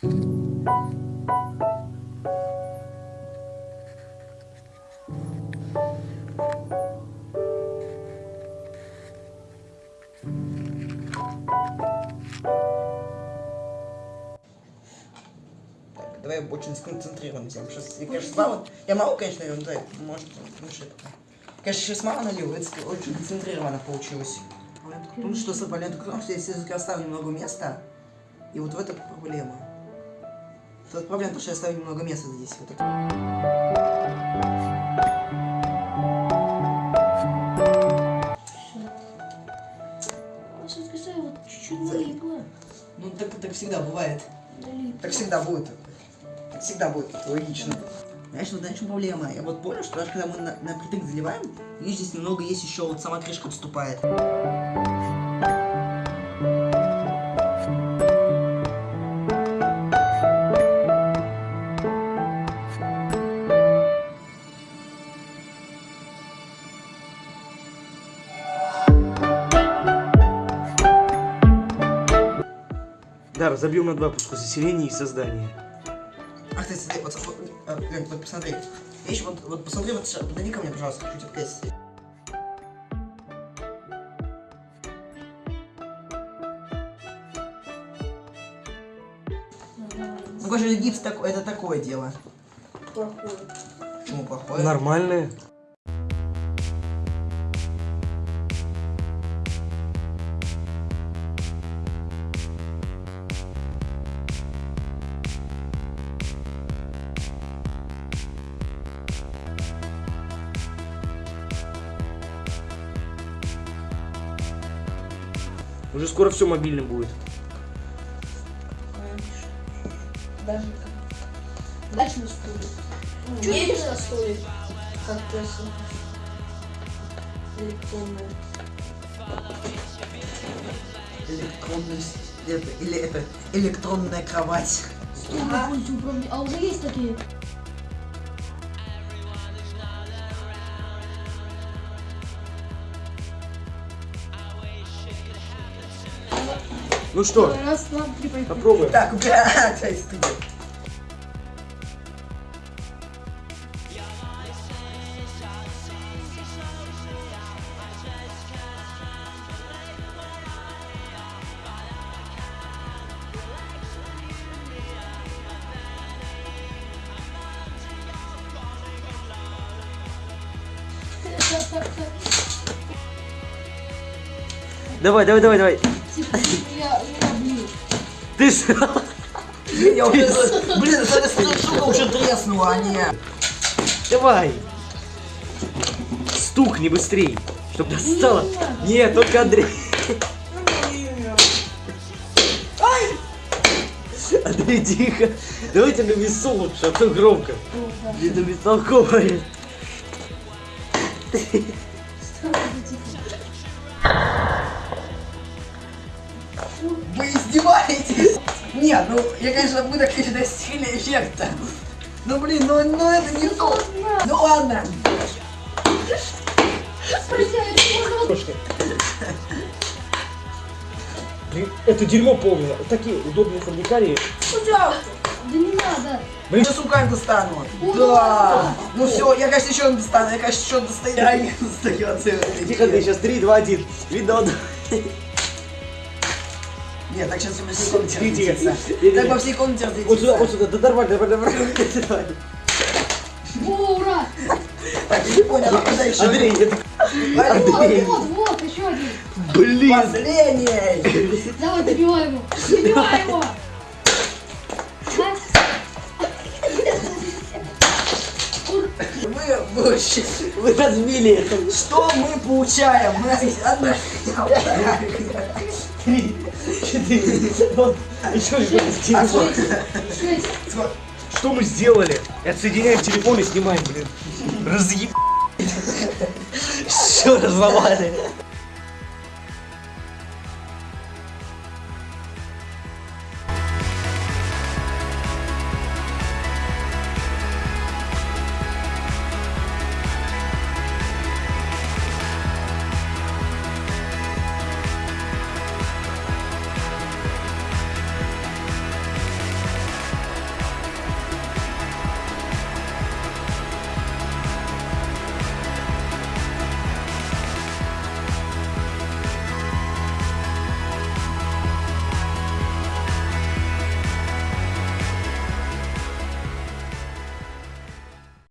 Давай очень сконцентрированно сделаем. Сейчас, я, конечно, мало, я мало, конечно, наверное, да, может, лучше это. Конечно, сейчас мало налил, это очень концентрированно получилось. Потому что с проблема в том, что если я оставлю много места, и вот в этом проблема. Тут проблема, потому что я оставлю немного места здесь. Вот чуть-чуть. Ну, так, так всегда бывает. Так всегда будет. Так всегда будет, это логично. Знаешь, вот чем проблема? Я вот понял, что даже когда мы на, на притык заливаем, видишь, здесь немного есть еще, вот сама крышка отступает. Да, разобьем на два пуска заселение и создание. Ах ты, смотри, вот, вот, Лёнь, вот посмотри. Видишь, вот, вот посмотри, вот, подойди ко мне, пожалуйста, чуть откройся. Ну, конечно, гипс так, это такое дело. Плохое. Почему плохое? Нормальное. Уже скоро все мобильным будет. Даже Дальше на стуле. Что едешь на? Как просто. Электронная. Электронная, с- это, или это, электронная кровать. А, а уже есть такие? Ну что, Раз, два, три, попробуем. Так, блядь, стыдно. Давай, давай, давай, давай. Ты ж... Я уже, блин, эта штука уже треснула, а не... Давай. Стукни быстрей, чтобы достало. Нет, только Андрей. Андрей, тихо. Давайте на весу лучше, а то громко. Это бестолковое. Издеваетесь? Нет, ну, я, конечно, мы так, конечно, достигли эффекта. Ну, блин, ну, ну это не то. Ну, ладно. Это дерьмо полное. Такие удобные фабрикарии. Пожалуйста. Да не надо. Блин, сейчас руками достану. Да. Ну все, я, конечно, еще достану. Я, конечно, еще достаю. Я не достаю. Тихо, ты сейчас 3, 2, 1. Видно, Нет, так сейчас по всей комнате разлетится. Так по всей комнате Вот сюда, вот разлетится. сюда. Да нормально, нормально, нормально. О, ура. Так, я не понял, а куда еще? Андрей, это... Андрей. Вот, вот, вот, еще один. Блин. Последний. Давай, добивай его. Добивай его. Мы вообще... Вы разбили это. Что мы получаем? Мы одна Три, четыре, вот, еще А телефон. Шесть. Что мы сделали? Отсоединяем телефон и снимаем, блин. Разъеб... Все разломали.